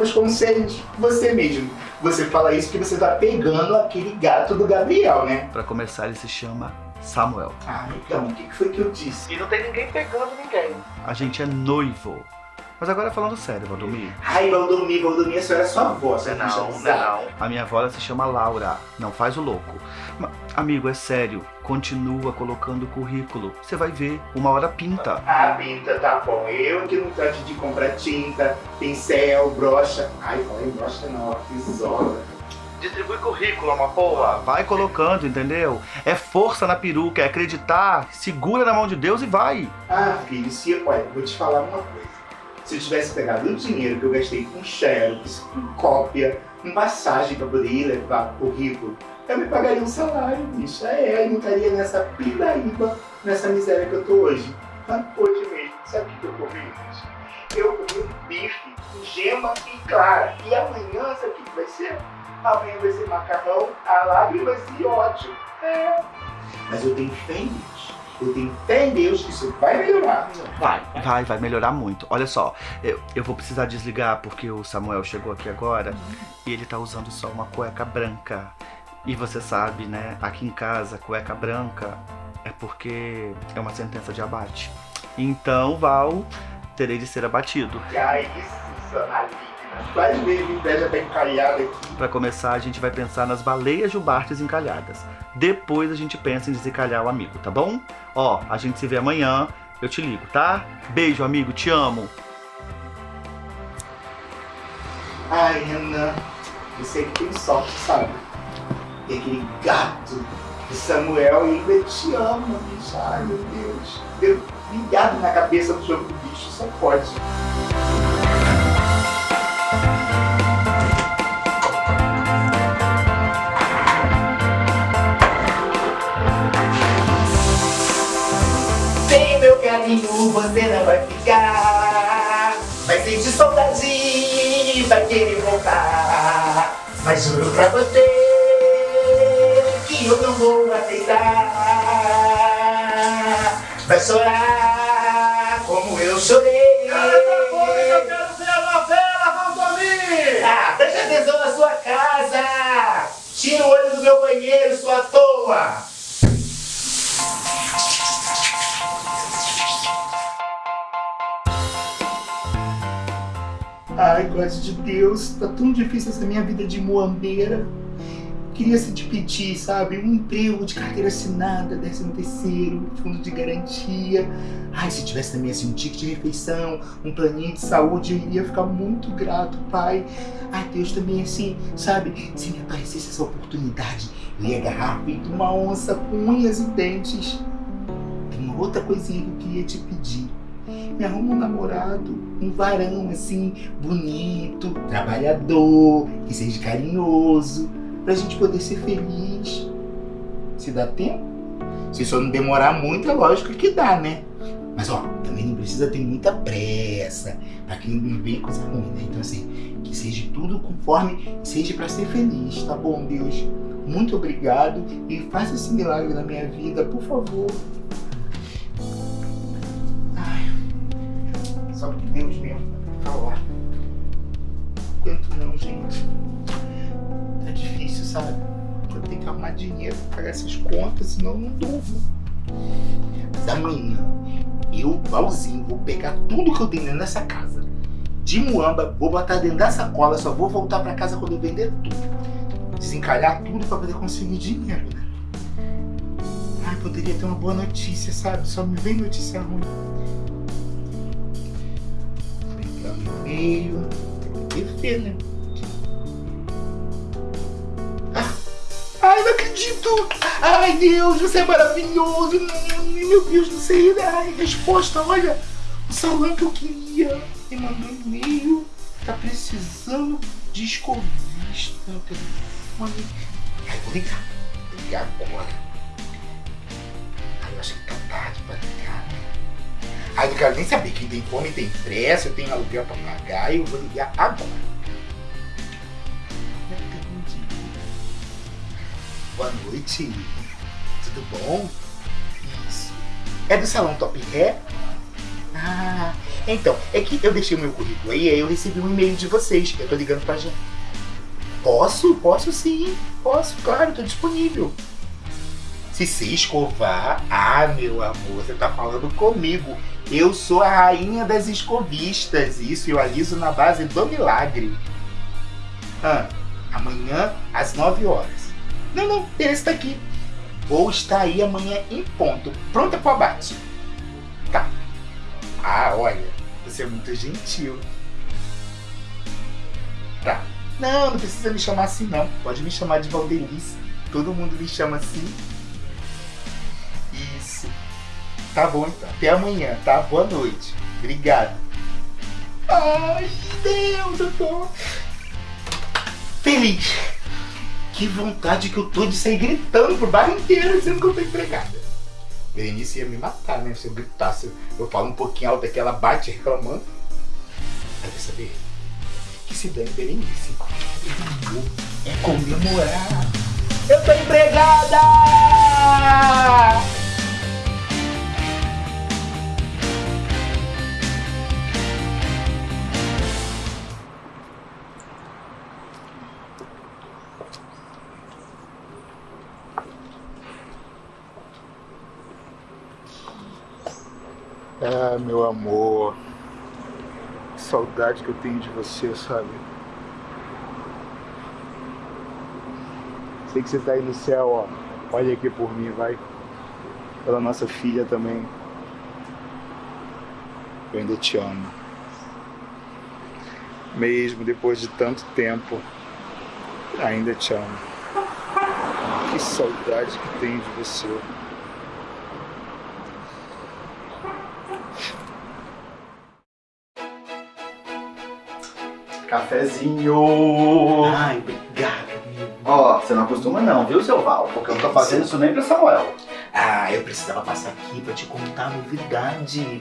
próprios conselhos? Você mesmo. Você fala isso porque você tá pegando aquele gato do Gabriel, né? Pra começar, ele se chama Samuel. Ah, então, o que que foi que eu disse? E não tem ninguém pegando ninguém. A gente é noivo. Mas agora falando sério, Valdomir. Ai, Valdomir, Valdomir, a senhora é sua avó, sua Não, bicha não, bizarra. não. A minha avó ela se chama Laura. Não faz o louco. Ma- amigo, é sério. Continua colocando o currículo. Você vai ver. Uma hora pinta. Ah, pinta, tá bom. Eu que não trate de comprar tinta, pincel, brocha. Ai, fala em brocha não, tesoura. Distribui currículo, uma porra. Vai colocando, entendeu? É força na peruca, é acreditar. Segura na mão de Deus e vai. Ah, filho, se, olha, vou te falar uma coisa. Se eu tivesse pegado o dinheiro que eu gastei com xerox, com cópia, com passagem pra poder ir levar currículo, eu me pagaria um salário, bicho. É, eu não estaria nessa pindaíba, nessa miséria que eu tô hoje. Ah, hoje mesmo, sabe o que eu comi, bicho? Eu comi bife gema e clara. E amanhã, sabe o que vai ser? Amanhã vai ser macarrão, a lágrimas e ódio. É. Mas eu tenho fé em Eu tenho fé em Deus que isso vai melhorar. Vai. Vai, vai melhorar muito. Olha só, eu, eu vou precisar desligar porque o Samuel chegou aqui agora e ele tá usando só uma cueca branca. E você sabe, né? Aqui em casa, cueca branca é porque é uma sentença de abate. Então, Val, terei de ser abatido. E aí, isso, ver a inveja bem caiada aqui. Pra começar, a gente vai pensar nas baleias jubartes encalhadas. Depois a gente pensa em desencalhar o amigo, tá bom? Ó, a gente se vê amanhã. Eu te ligo, tá? Beijo, amigo, te amo. Ai, Renan, eu sei que tem sorte, sabe? E aquele gato de Samuel ainda te ama, bicho. Ai, meu Deus. Deu ligado na cabeça do jogo do bicho, só pode. Carinho você não vai ficar. Vai sentir saudade, vai querer voltar. Mas juro pra você que eu não vou aceitar. Vai chorar como eu chorei. Eu quero ver a novela, Valdomir! Ah, preste atenção na sua casa. Tira o olho do meu banheiro, sua toa Ai, gosto de Deus, tá tão difícil essa minha vida de muambeira. Queria se te pedir, sabe, um emprego de carteira assinada, décimo terceiro, fundo de garantia. Ai, se tivesse também assim um ticket de refeição, um planinho de saúde, eu iria ficar muito grato, pai. Ai, Deus também assim, sabe, se me aparecesse essa oportunidade, eu ia agarrar feito uma onça com unhas e dentes. Tem uma outra coisinha que eu queria te pedir me arruma um namorado, um varão assim, bonito, trabalhador, que seja carinhoso, pra gente poder ser feliz. Se dá tempo? Se só não demorar muito, é lógico que dá, né? Mas ó, também não precisa ter muita pressa, pra que não venha coisa ruim, né? Então assim, que seja tudo conforme seja pra ser feliz, tá bom, Deus? Muito obrigado e faça esse milagre na minha vida, por favor. Deus mesmo falar. Quanto não, gente. Tá difícil, sabe? Eu tenho que arrumar dinheiro pagar essas contas, senão eu não durmo. Mas amanhã, eu, Valzinho, vou pegar tudo que eu tenho dentro dessa casa. De muamba, vou botar dentro da sacola, só vou voltar pra casa quando eu vender tudo. Desencalhar tudo pra poder conseguir dinheiro, né? Ai, poderia ter uma boa notícia, sabe? Só me vem notícia ruim. Pegar o e-mail. Tem que ver, né? Ah! Ai, não acredito! Ai, Deus, você é maravilhoso! Meu Deus do céu! Ai, resposta, olha! O salão que eu queria me mandou um e-mail. Tá precisando de escovista telefone. Ai, vou ligar. Vou ligar agora. Ai, não quero nem saber. Quem tem fome tem pressa, eu tenho aluguel pra pagar. Eu vou ligar agora. Boa noite. Tudo bom? Isso. É do salão Top Hair? Ah, Então, é que eu deixei o meu currículo aí, aí eu recebi um e-mail de vocês. Eu tô ligando pra gente. Posso? Posso sim. Posso, claro, tô disponível. Se você escovar, ah, meu amor, você tá falando comigo. Eu sou a rainha das escovistas. Isso eu aliso na base do milagre. Ah, amanhã às 9 horas. Não, não, esse tá aqui. Vou estar aí amanhã em ponto, pronta pro abate. Tá. Ah, olha, você é muito gentil. Tá. Não, não precisa me chamar assim não. Pode me chamar de Valdelice. Todo mundo me chama assim. Tá bom então. Até amanhã, tá? Boa noite. Obrigado. Ai, Deus, eu tô feliz. Que vontade que eu tô de sair gritando pro bairro inteiro dizendo que eu tô empregada. Berenice ia me matar, né? Se eu gritasse, eu falo um pouquinho alto aqui, ela bate reclamando. Quer saber? Que se dane Berenice. É comemorar. Eu tô empregada! Ah, meu amor. Que saudade que eu tenho de você, sabe? Sei que você tá aí no céu, ó. Olha aqui por mim, vai. Pela nossa filha também. Eu ainda te amo. Mesmo depois de tanto tempo, ainda te amo. Que saudade que tenho de você. Cafezinho! Ai, obrigado, amigo. Ó, você não acostuma não, viu, seu Val? Porque eu não tô fazendo isso nem pra Samuel. Ah, eu precisava passar aqui pra te contar a novidade.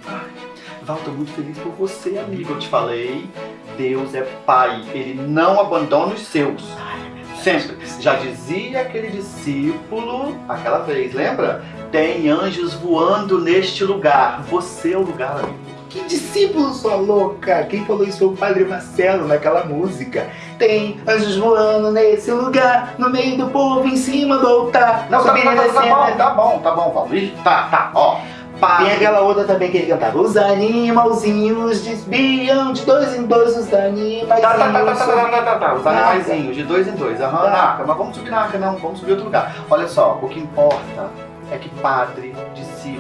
Val, tô muito feliz por você, amigo. Eu te falei, Deus é pai. Ele não abandona os seus. Ai, Deus. Sempre. Já dizia aquele discípulo, aquela vez, lembra? Tem anjos voando neste lugar. Você é o lugar, amigo. Que discípulo sua louca! Quem falou isso foi o Padre Marcelo naquela música. Tem anjos voando nesse lugar, no meio do povo, em cima do altar. Não, tá, tá, tá, tá bom, tá bom, tá bom, Paulo. Tá, tá, ó. Padre. Tem aquela outra também que ele cantava. Os animalzinhos desviam de dois em dois os animais. Tá, tá, tá, tá, tá, tá, tá, tá, tá, Os animaizinhos de dois em dois. Aham, tá. Naca. Mas vamos subir na Naca, não. Vamos subir outro lugar. Olha só, o que importa é que padre, discípulo,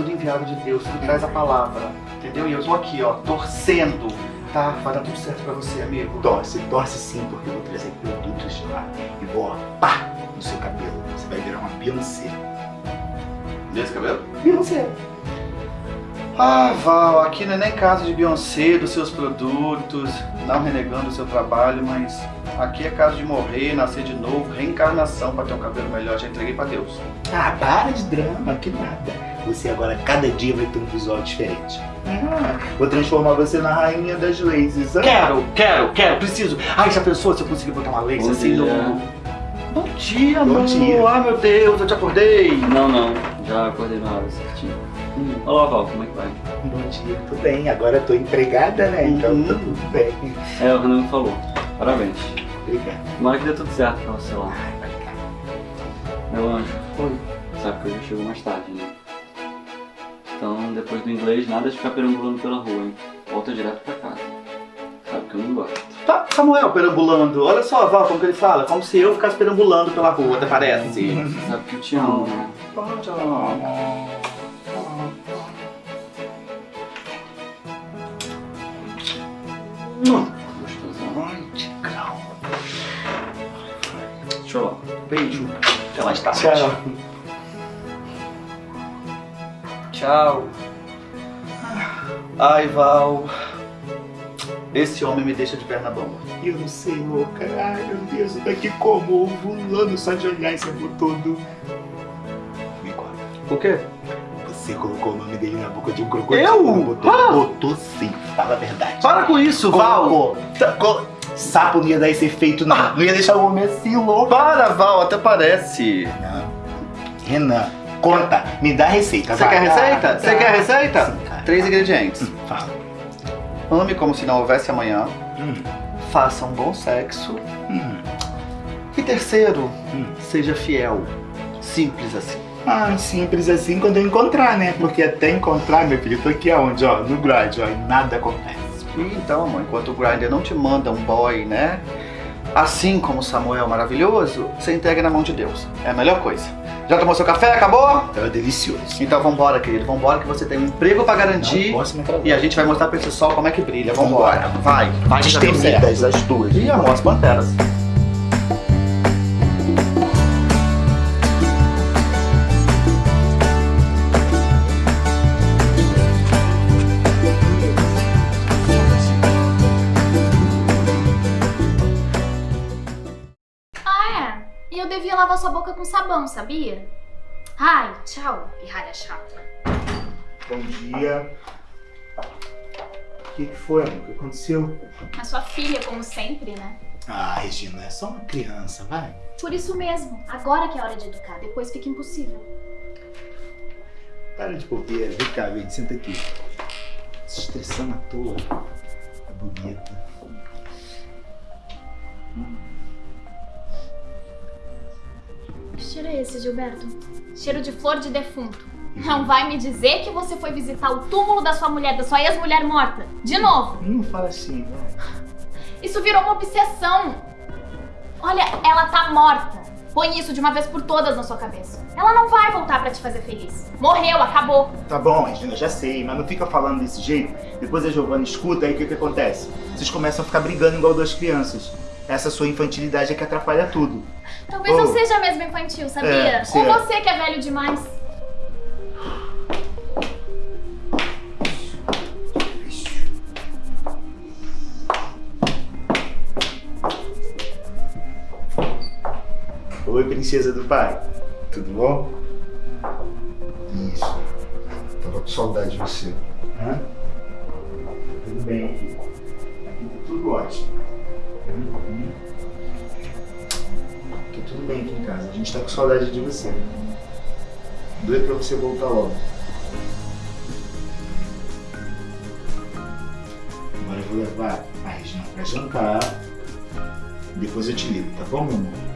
tudo enviado de Deus, tudo traz a palavra. Entendeu? E eu tô aqui, ó, torcendo. Tá? Vai dar tudo certo pra você, amigo. Torce, torce sim, porque eu vou trazer produtos de lá. E vou, ó, pá, no seu cabelo. Você vai virar uma Beyoncé. Desse cabelo? Beyoncé. Ah, Val, aqui não é nem casa de Beyoncé, dos seus produtos, não renegando o seu trabalho, mas aqui é casa de morrer, nascer de novo, reencarnação pra ter um cabelo melhor. Já entreguei pra Deus. Ah, para de drama, que nada. Você agora, cada dia, vai ter um visual diferente. Ah, vou transformar você na rainha das lasers. ah. Quero, quero, quero, preciso. Ai, já pensou se eu conseguir botar uma lace Bom assim dia. no. Bom dia, Bom amor. dia. Ai, meu Deus, eu te acordei. Não, não, já acordei na hora certinho. Olá, Val, como é que vai? Bom dia, tudo bem. Agora eu tô empregada, né? Então Uhum. tá tudo bem. É, o Renan me falou. Parabéns. Obrigado. Tomara que dê tudo certo pra você lá. Ai, obrigado. Meu anjo, Oi. sabe que eu já chego mais tarde, né? Então, depois do inglês, nada de ficar perambulando pela rua, hein? Volta direto pra casa. Sabe que eu não gosto. Tá, Samuel perambulando. Olha só, Val, como que ele fala. Como se eu ficasse perambulando pela rua, até parece. Você sabe que eu te amo, né? Gostosão. Ai, tigrão. Deixa eu lá. Beijo. Até mais tarde. Tchau. Tchau. Ai, Val. Esse homem me deixa de perna bamba. Eu não sei, louca. Ai, meu Deus, eu tô aqui como? Ovulando só de olhar esse amor todo. Me conta. O quê? Você colocou o nome dele na boca de um crocodilo. Eu? Botou, Ah! botou sim. Fala a verdade. Para com isso, Val. Colocou. Col- Sapo não ia dar esse efeito, não. Não ia deixar o homem assim, louco. Para, Val, até parece. Renan, Renan, conta. Me dá a receita. Você quer receita? Você quer receita? Sim. Três ingredientes. Fala. Ame como se não houvesse amanhã. Hum, Faça um bom sexo. hum, E terceiro, hum. seja fiel. Simples assim. Ah, simples assim quando eu encontrar, né? Porque até encontrar, meu filho, tô aqui aonde, ó? No grind, ó, e nada acontece. E então, amor, enquanto o Grindr não te manda um boy, né? Assim como o Samuel maravilhoso, você entrega na mão de Deus. É a melhor coisa. Já tomou seu café? Acabou? Tava delicioso. Então vambora, querido. Vambora que você tem um emprego pra garantir. Não posso me atrasar. E a gente vai mostrar pra esse sol como é que brilha. Vambora. Vai. Vai certo. Destemidas as duas. Ih, amor, as panteras. Devia lavar sua boca com sabão, sabia? Ai, tchau, pirralha chata. Bom dia. O que, que foi, amor? O que aconteceu? A sua filha, como sempre, né? Ah, Regina, é só uma criança, vai. Por isso mesmo, agora que é hora de educar, depois fica impossível. Para de bobeira. Vem cá, vem, senta aqui. Se estressando à toa. É bonita. Que cheiro é esse, Gilberto? Cheiro de flor de defunto. Não vai me dizer que você foi visitar o túmulo da sua mulher, da sua ex-mulher morta. De novo. Não fala assim, vai. Isso virou uma obsessão. Olha, ela tá morta. Põe isso de uma vez por todas na sua cabeça. Ela não vai voltar pra te fazer feliz. Morreu, acabou. Tá bom, Regina, já sei, mas não fica falando desse jeito. Depois a Giovana escuta, aí o que, que acontece? Vocês começam a ficar brigando igual duas crianças. Essa sua infantilidade é que atrapalha tudo. Talvez Oh. não seja mesmo infantil, sabia? É, Ou sim. você que é velho demais. Oi, princesa do pai. Tudo bom? Isso. Tava com saudade de você. Hã? Tudo bem aqui. Aqui tá tudo ótimo. Bem aqui em casa. A gente tá com saudade de você. Doido pra você voltar logo. Agora eu vou levar a Regina pra jantar. Depois eu te ligo, tá bom, meu amor?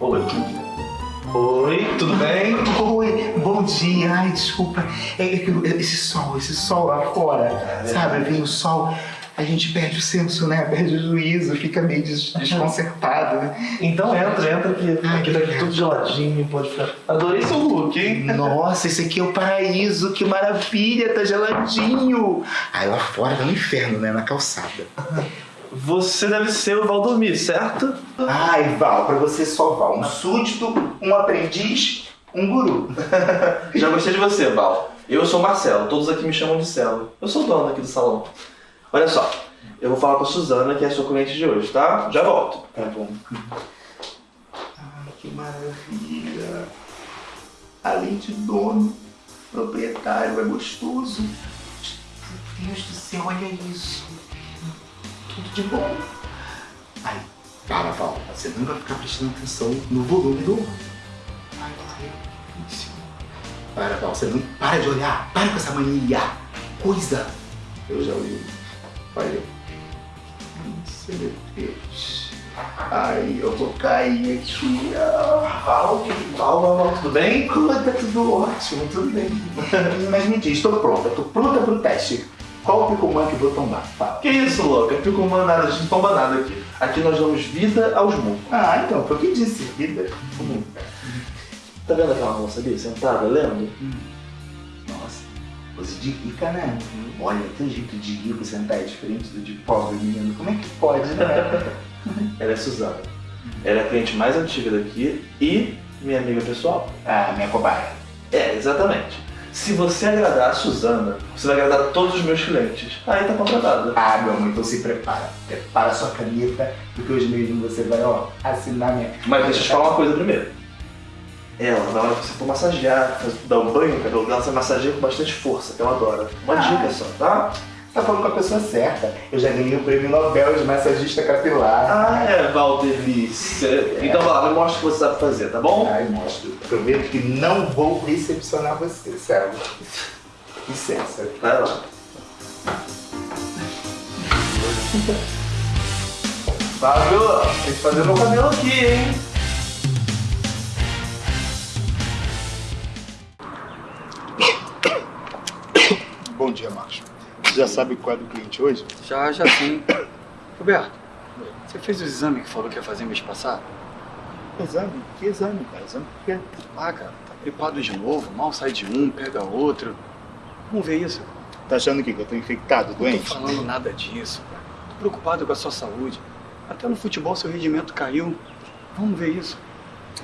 Oi. Oi, tudo bem? Oi, bom dia. Ai, desculpa. É eu- esse sol, esse sol lá fora, sabe? Vem o sol, a gente perde o senso, né? Perde o juízo, fica meio des- desconcertado, né? Então entra, entra aqui. Ai, aqui tá tudo geladinho, pode ficar. Adorei seu look, hein? Nossa, esse aqui é o paraíso, que maravilha, tá geladinho. Ai, lá fora tá no inferno, né? Na calçada. Você deve ser o Valdomir, certo? Ai, Val, pra você só Val. Um súdito, um aprendiz, um guru. Já gostei de você, Val. Eu sou o Marcelo, todos aqui me chamam de Celo. Eu sou o dono aqui do salão. Olha só, eu vou falar com a Suzana, que é a sua cliente de hoje, tá? Já volto. Tá bom. que maravilha. Além de dono, proprietário, é gostoso. Meu Deus do céu, olha isso. Tudo de bom. Ai, para, Val. Você não vai ficar prestando atenção no volume do ônibus. Ai. Para, Val. Você não para de olhar. Para com essa mania. Coisa. Eu já olhei. Olha. Nossa, meu Deus. Ai, eu vou cair aqui. Val, Val, Val, Val, tudo bem? tá tudo ótimo, tudo bem. Mas me diz, estou pronta. Estou pronta para o teste. Qual o picomã que vou tomar? Fala. Que isso, louca? Picumã nada, a gente não toma nada aqui. Aqui nós damos vida aos murros. Ah, então, foi o que disse. Vida. Tá vendo aquela moça ali, sentada, lendo? Nossa, coisa de rica, né? Olha, teu jeito de rico sentar é diferente do de pobre, menino. Como é que pode, né? Ela é Suzana. Ela é a cliente mais antiga daqui e minha amiga pessoal. ah, minha cobaia. É, exatamente. Se você agradar a Suzana, você vai agradar todos os meus clientes. Aí tá contratada. Ah, meu amor, então se prepara. Prepara sua caneta, porque hoje mesmo você vai, ó, assinar minha... Mas deixa eu te falar uma coisa primeiro. Ela, na hora que você for massagear, dar um banho no cabelo dela, você massageia com bastante força, que ela adora. Uma Ah. dica só, tá? Tá falando com a pessoa certa. Eu já ganhei o prêmio Nobel de massagista capilar. Ah, é, Valdelice. Então vai lá, me mostra o que você sabe fazer, tá bom? Ai, mostro. Prometo que não vou recepcionar você, sério. Licença. Vai lá. Fábio, tem que fazer meu cabelo aqui, hein? Bom dia, Marcos. Já sabe qual é do cliente hoje? Já, já sim. Roberto, você fez o exame que falou que ia fazer mês passado? Exame? Que exame, cara? Exame por quê? Ah, cara, tá gripado de novo, mal sai de um, pega outro. Vamos ver isso. Tá achando o quê? Que eu tô infectado, Não doente? tô falando nada disso. Tô preocupado com a sua saúde. Até no futebol seu rendimento caiu. Vamos ver isso.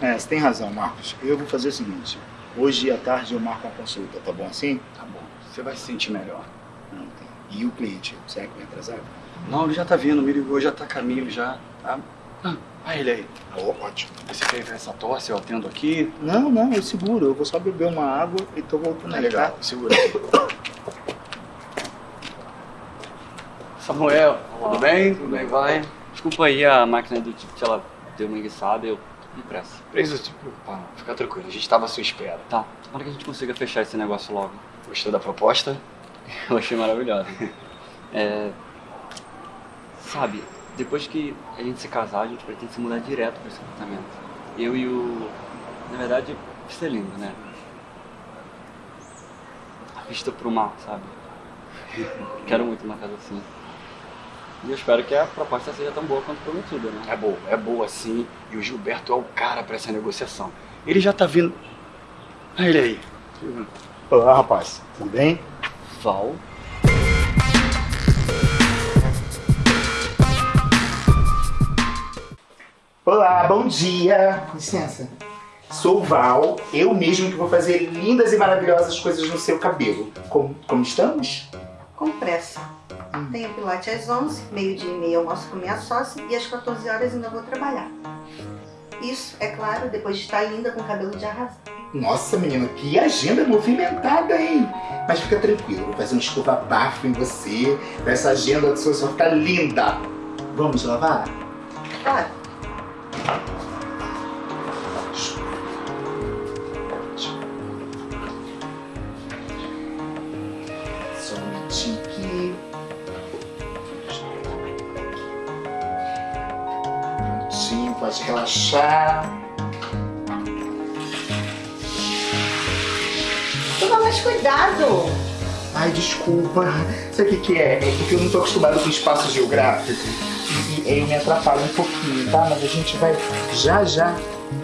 É, você tem razão, Marcos. Eu vou fazer o seguinte. Hoje à tarde eu marco uma consulta, tá bom assim? Tá bom, você vai se sentir melhor. Não, tá. E o cliente? Será que vai atrasar? Não, ele já tá vindo, me ligou, já tá a caminho já, tá? Ah, ah, ele aí. Ó, ótimo. Você quer ver essa tosse? Eu atendo aqui. Não, não, eu seguro. Eu vou só beber uma água e tô voltando Tá aí, legal, segura aqui. Samuel, tudo bem? Tudo bem, vai? Desculpa aí, a máquina do ticket, ela deu uma enguiçada e eu com pressa. Preciso te preocupar, não. Fica tranquilo, a gente tava à sua espera. Tá, tomara que a gente consiga fechar esse negócio logo. Gostou da proposta? Eu achei maravilhosa. É... Sabe, depois que a gente se casar, a gente pretende se mudar direto para esse apartamento. Eu e o... Na verdade, isso é lindo, né? A vista pro mar, sabe? Quero muito uma casa assim. E eu espero que a proposta seja tão boa quanto prometida, né? É boa, é boa sim. E o Gilberto é o cara pra essa negociação. Ele já tá vindo. Ah, ele aí. Olá, rapaz. Tudo bem? Val? Olá, bom dia. Com licença. Sou o Val, eu mesmo que vou fazer lindas e maravilhosas coisas no seu cabelo. Como, como estamos? Com pressa. Tenho pilates às 11, meio-dia e meia almoço com minha sócia e às 14 horas ainda vou trabalhar. Isso, é claro, depois de estar linda com cabelo de arrasar. Nossa, menina, que agenda movimentada, hein? Mas fica tranquilo, vou fazer um escova bafo em você, pra essa agenda do seu só ficar linda. Vamos lavar? Claro, Só um minutinho aqui. Um minutinho, pode relaxar. Mais cuidado. Ai, desculpa. Sabe o que, que é? É porque eu não tô acostumado com espaço geográfico. E, e aí eu me atrapalho um pouquinho, tá? Mas a gente vai já já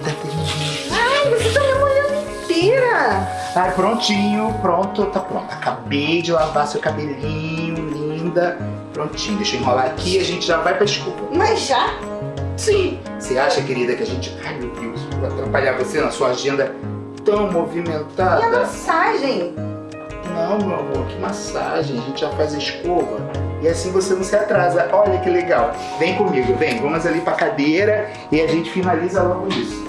tá terminando. Ai, você tá me molhando inteira. Ai, prontinho, pronto, tá pronto. Acabei de lavar seu cabelinho, linda. Prontinho, deixa eu enrolar aqui e a gente já vai pra desculpa. Mas já? Sim. Você acha, querida, que a gente. Ai, meu Deus, vou atrapalhar você na sua agenda tão E a movimentada? massagem? Não, meu amor, que massagem. A gente já faz a escova. E assim você não se atrasa. Olha que legal. Vem comigo, vem. Vamos ali pra cadeira e a gente finaliza logo isso.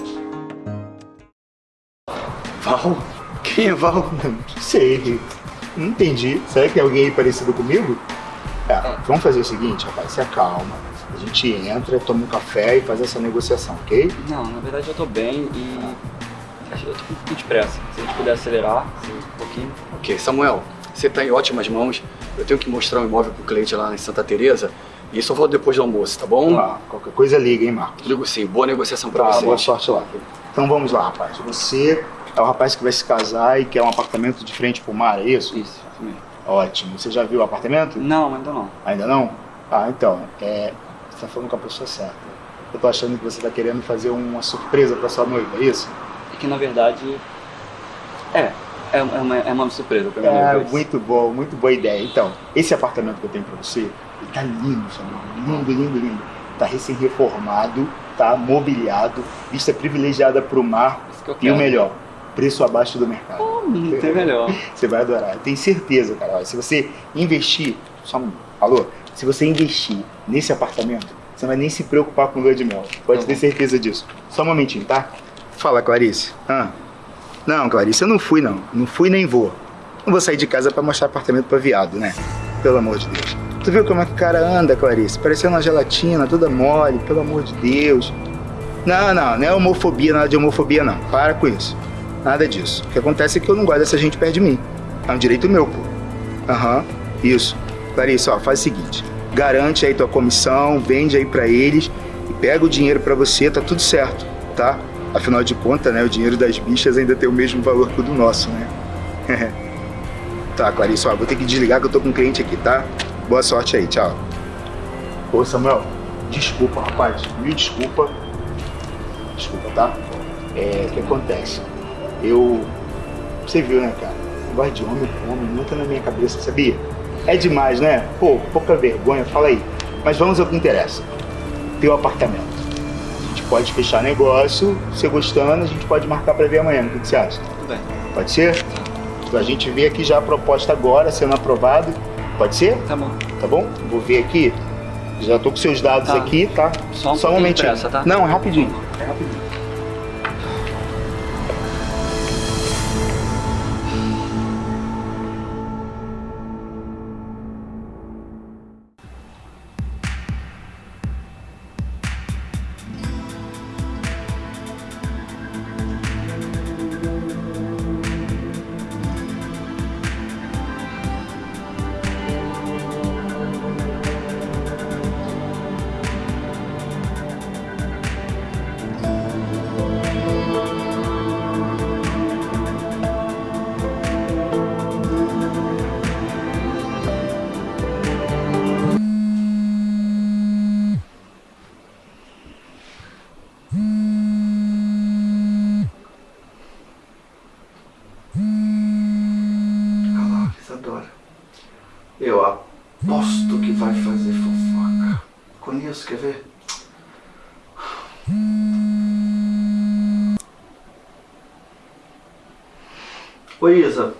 Val? Quem é Val? Não sei. Não entendi. Será que é alguém aí parecido comigo? É, vamos fazer o seguinte, rapaz, se acalma. A gente entra, toma um café e faz essa negociação, ok? Não, na verdade eu tô bem e. Eu tô com um pouquinho de pressa. Se a gente puder acelerar um pouquinho. Ok, Samuel, você tá em ótimas mãos. Eu tenho que mostrar um imóvel pro cliente lá em Santa Teresa e isso eu vou depois do almoço, tá bom? Ah, qualquer coisa liga, hein, Marcos? Ligo sim. Boa negociação pra Tá, vocês. boa sorte lá. Então vamos lá, rapaz. Você é o rapaz que vai se casar e quer um apartamento de frente pro mar, é isso? Isso, mesmo. Ótimo. Você já viu o apartamento? Não, ainda não. Ainda não? Ah, então, é, você tá falando com a pessoa certa. Eu tô achando que você tá querendo fazer uma surpresa pra sua noiva, é isso? É que na verdade. É, é, uma, é uma, é uma surpresa pra minha É, muito bom, muito boa ideia. Então, esse apartamento que eu tenho pra você, ele tá lindo, Samuel. Lindo, lindo, lindo. Tá recém-reformado, tá mobiliado, vista privilegiada pro mar e o melhor, preço abaixo do mercado. Não tem melhor. Você vai adorar. Eu tenho certeza, cara. Se você investir. Só um. Alô? Se você investir nesse apartamento, você não vai nem se preocupar com lua de mel. Pode Tá ter certeza disso. Só um momentinho, tá? Fala, Clarice. Ah. Não, Clarice, eu não fui, não. Não fui nem vou. Não vou sair de casa pra mostrar apartamento pra viado, né? Pelo amor de Deus. Tu viu como é que o cara anda, Clarice? Parecendo uma gelatina, toda mole, pelo amor de Deus. Não, não, não é homofobia, nada de homofobia, não. Para com isso. Nada disso. O que acontece é que eu não gosto dessa gente perto de mim. É um direito meu, pô. Aham, isso. Clarice, ó, faz o seguinte. Garante aí tua comissão, vende aí pra eles e pega o dinheiro pra você, tá tudo certo, tá? Afinal de contas, né, o dinheiro das bichas ainda tem o mesmo valor que o do nosso, né? tá, Clarice, ó, vou ter que desligar que eu tô com um cliente aqui, tá? Boa sorte aí, tchau. Ô, Samuel, desculpa, rapaz, mil desculpa. Desculpa, tá? É, o que acontece? Eu. Você viu, né, cara? Negócio de homem com homem não entra na minha cabeça, sabia? É demais, né? Pô, pouca vergonha, fala aí. Mas vamos ao que interessa. Teu apartamento. Pode fechar negócio, você gostando, a gente pode marcar pra ver amanhã. O que você acha? Tudo bem. Pode ser? Então a gente vê aqui já a proposta agora, sendo aprovado. Pode ser? Tá bom. Tá bom? Vou ver aqui. Já tô com seus dados Tá. aqui, tá? Só um Só um momentinho. pressa, tá? Não, é rapidinho. É rapidinho. Eu aposto que vai fazer fofoca. Conheço, quer ver? Oi, Isa.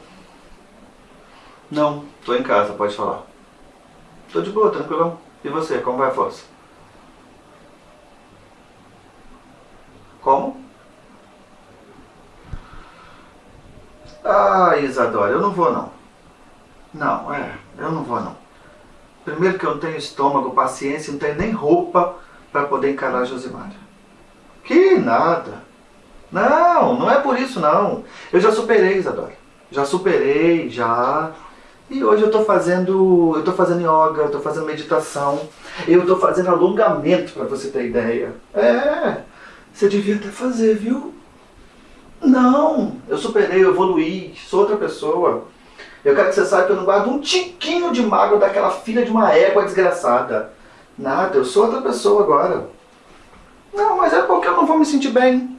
Não, tô em casa, pode falar. Tô de boa, tranquilão. E você, como vai a força? Como? Isadora, eu não vou não. Não, é, eu não vou não. Primeiro que eu não tenho estômago, paciência, não tenho nem roupa para poder encarar a. Que nada. Não, não é por isso não. Eu já superei, Isadora. Já superei, já. E hoje eu tô fazendo, eu tô fazendo yoga, eu tô fazendo meditação, eu tô fazendo alongamento para você ter ideia. É, você devia até fazer, viu? Não, eu superei, eu evoluí, sou outra pessoa. Eu quero que você saiba que eu não guardo um tiquinho de mágoa daquela filha de uma égua desgraçada. Nada, eu sou outra pessoa agora. Não, mas é porque eu não vou me sentir bem.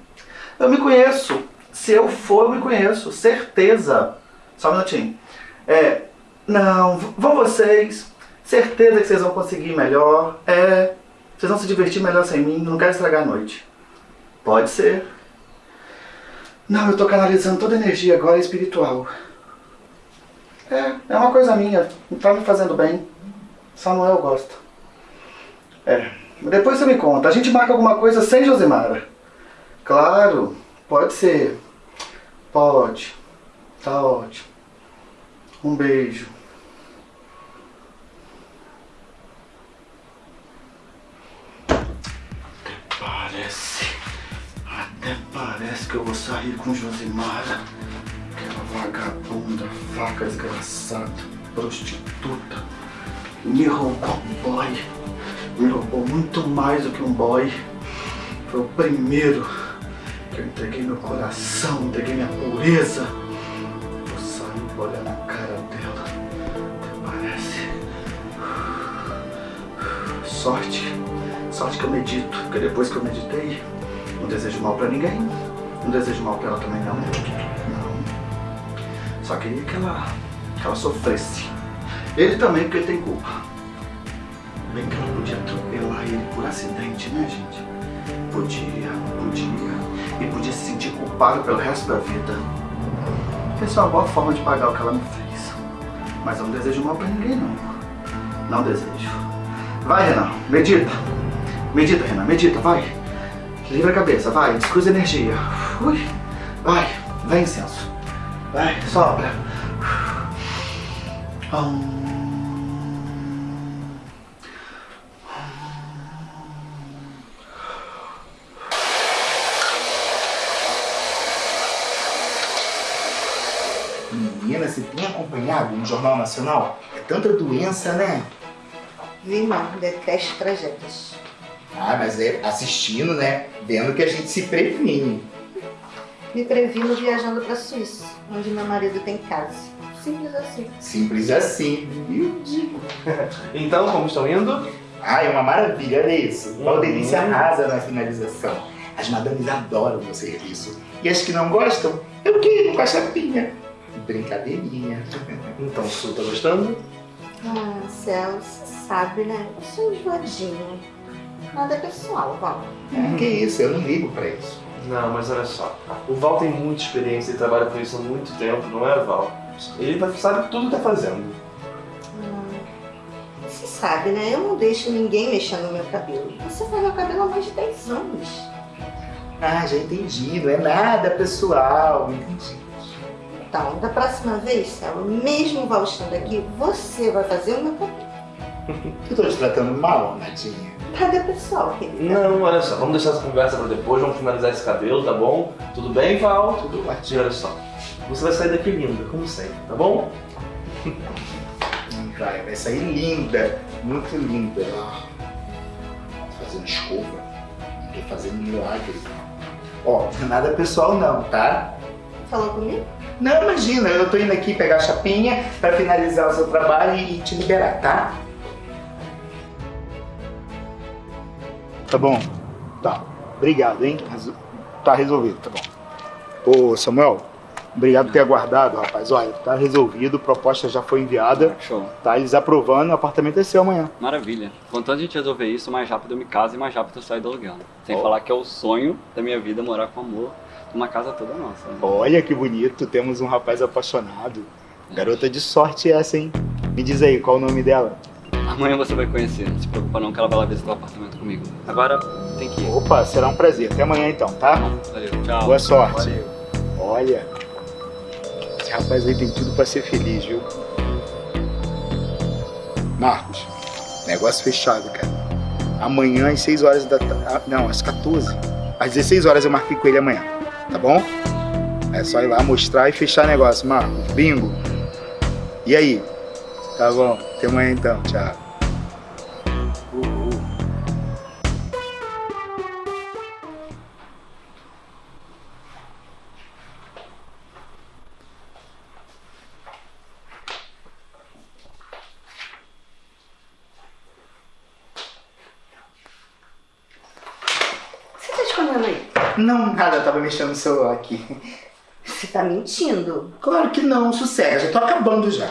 Eu me conheço. Se eu for, eu me conheço. Certeza. Só um minutinho. É, não, vão vocês. Certeza que vocês vão conseguir melhor. É, vocês vão se divertir melhor sem mim. Não quero estragar a noite. Pode ser. Não, eu tô canalizando toda a energia agora espiritual. É, é uma coisa minha. Não tá me fazendo bem. Samuel gosta. É. Depois você me conta. A gente marca alguma coisa sem Josemara. Claro, pode ser. Pode. Tá ótimo. Um beijo. Parece. Até parece que eu vou sair com Josimara. Aquela vagabunda, vaca desgraçada, prostituta. Me roubou um boy. Me roubou muito mais do que um boy. Foi o primeiro que eu entreguei meu coração, entreguei minha pureza. Eu saí pra olhar na cara dela. Até parece. Sorte. Sorte que eu medito. Porque depois que eu meditei, não desejo mal pra ninguém. Não desejo mal pra ela também não. Não. Só queria que ela, que ela sofresse. Ele também, porque ele tem culpa. Bem que ela podia atropelar ele por acidente, né, gente? Podia, podia. E podia se sentir culpado pelo resto da vida. Essa é uma boa forma de pagar o que ela me fez. Mas eu não desejo mal pra ninguém, não. Não desejo. Vai, Renan, medita. Medita, Renan, medita, vai. Livra a cabeça, vai, descruza a energia. Ui. Vai, vai incenso. Vai, sopra. Hum. Menina, você tem acompanhado no Jornal Nacional? É tanta doença, né? Vi não, detesto tragédias. Ah, mas é assistindo, né? Vendo que a gente se previne. Me previno viajando pra Suíça, onde meu marido tem casa. Simples assim. Simples assim. Eu digo. Então, como estão indo? Ah, é uma maravilha, olha isso. Valdelice arrasa na finalização. As madames adoram o serviço. E as que não gostam, eu quero com a chapinha. Brincadeirinha. Então, Su, tá gostando? Ah, Céu, você sabe, né? Eu sou enjoadinha. Nada pessoal, Val. É, que isso, eu não ligo pra isso. Não, mas olha só. O Val tem muita experiência, ele trabalha com isso há muito tempo, não é, Val? Ele vai- sabe tudo que tá fazendo. Hum, Você sabe, né? Eu não deixo ninguém mexer no meu cabelo. Você faz meu cabelo há mais de 10 anos. Ah, já entendi. Não é nada pessoal. Entendi. Então, da próxima vez, Céu, mesmo o Val estando aqui, você vai fazer o meu cabelo. Eu tô te tratando mal, Nadinha. Nada pessoal, querida. Não, olha só, vamos deixar essa conversa pra depois, vamos finalizar esse cabelo, tá bom? Tudo bem, Val? Tudo E ótimo. olha só, você vai sair daqui linda, como sempre, tá bom? Hum, Vai, vai sair linda. Muito linda. Tô fazendo escova. Não tô fazendo milagre. Ó, não nada pessoal não, tá? Falou comigo? Não, imagina, eu tô indo aqui pegar a chapinha pra finalizar o seu trabalho e te liberar, tá? Tá bom. Tá. Obrigado, hein? Tá resolvido, tá bom. Ô, Samuel, obrigado por ter aguardado, rapaz. Olha, tá resolvido, proposta já foi enviada, Show. tá? Eles aprovando, o apartamento é seu amanhã. Maravilha. Quanto antes a gente resolver isso, mais rápido eu me caso e mais rápido eu saio do aluguel. Sem Ó. falar que é o sonho da minha vida morar com amor numa casa toda nossa. né? Olha que bonito, temos um rapaz apaixonado. Garota de sorte essa, hein? Me diz aí, qual o nome dela? Amanhã você vai conhecer, não se preocupa não que ela vai lá visitar o apartamento comigo. Agora tem que ir. Opa, será um prazer. Até amanhã então, tá? Valeu, tchau. Boa sorte. Olha, esse rapaz aí tem tudo pra ser feliz, viu? Marcos, negócio fechado, cara. Amanhã às 6 horas da tarde. Não, às 14. Às 16 horas eu marquei com ele amanhã, tá bom? É só ir lá mostrar e fechar negócio, Marcos. Bingo. E aí? Tá bom. Até amanhã então. Tchau. Não, nada, eu tava mexendo no celular aqui. Você tá mentindo. Claro que não, sossega, já tô acabando já.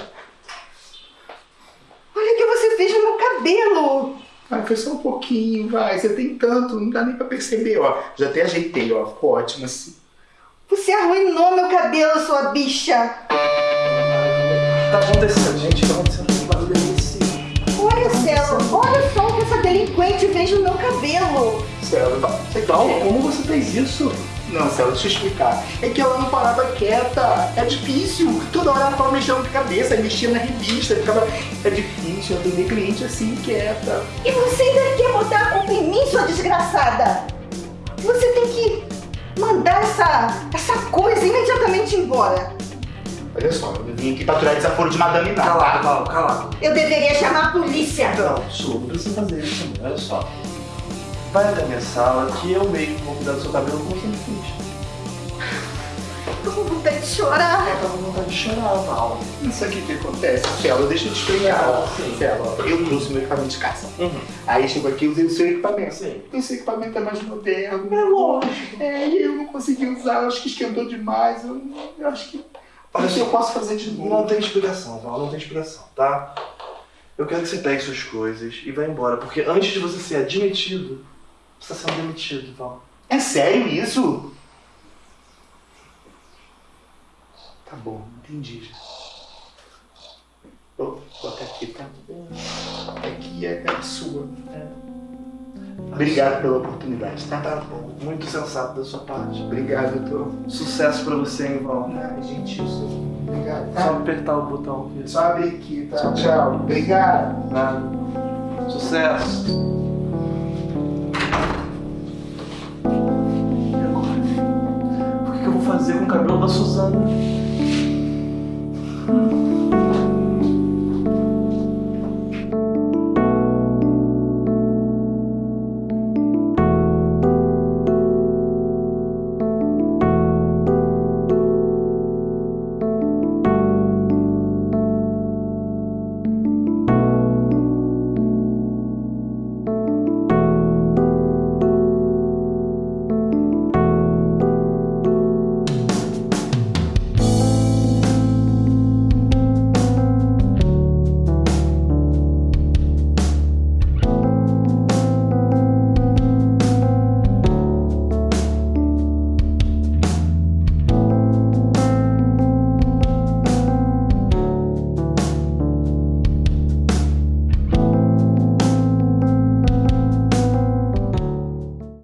Olha o que você fez no meu cabelo. Ah, foi só um pouquinho, vai. Você tem tanto, não dá nem pra perceber, ó. Já até ajeitei, ó. Ficou ótimo assim. Você arruinou meu cabelo, sua bicha. Tá acontecendo, gente, tá acontecendo um barulho nesse. Olha, Celo, olha só o delinquente fez no meu cabelo. Sério, Val, como você fez isso? Não, Céu, deixa eu explicar. É que ela não parava quieta. É difícil. Toda hora ela ficava mexendo com a cabeça, mexia na revista, ficava. É difícil atender cliente assim, quieta. E você ainda quer botar a culpa em mim, sua desgraçada? Você tem que mandar essa, essa coisa imediatamente embora. Olha só, eu vim aqui pra tirar desaforo de Madame Nada. Calado, Val, calado. Eu deveria chamar a polícia. Não, Su, não precisa fazer isso, não. Olha só. Vai até a minha sala que eu mesmo vou cuidar do seu cabelo como sempre fiz. Tô com vontade de chorar. Eu tava com vontade de chorar, Val. Isso aqui que acontece, Celo, deixa eu te explicar. Sim. Celo, eu trouxe meu equipamento de caça. Uhum. Aí chegou aqui e usei o seu equipamento. Sim. O seu equipamento é mais moderno. É lógico. É, e eu não consegui usar, eu acho que esquentou demais. Eu, eu acho que. Só, eu posso fazer de novo. Não tem explicação, Val, não tem explicação, tá? Eu quero que você pegue suas coisas e vá embora, porque antes de você ser admitido, você está sendo demitido, Val. É sério isso? Tá bom, entendi já. Vou botar aqui, tá? Aqui é a sua. É. Obrigado pela oportunidade, tá? Tá bom, muito sensato da sua parte. Obrigado, doutor. Sucesso pra você, hein, Val. Ah, gentil, senhor. Obrigado, Só tá? apertar o botão aqui. Só abrir aqui, tá? Tchau. Obrigado. Nada. Sucesso. E agora? O que eu vou fazer com o cabelo da Suzana?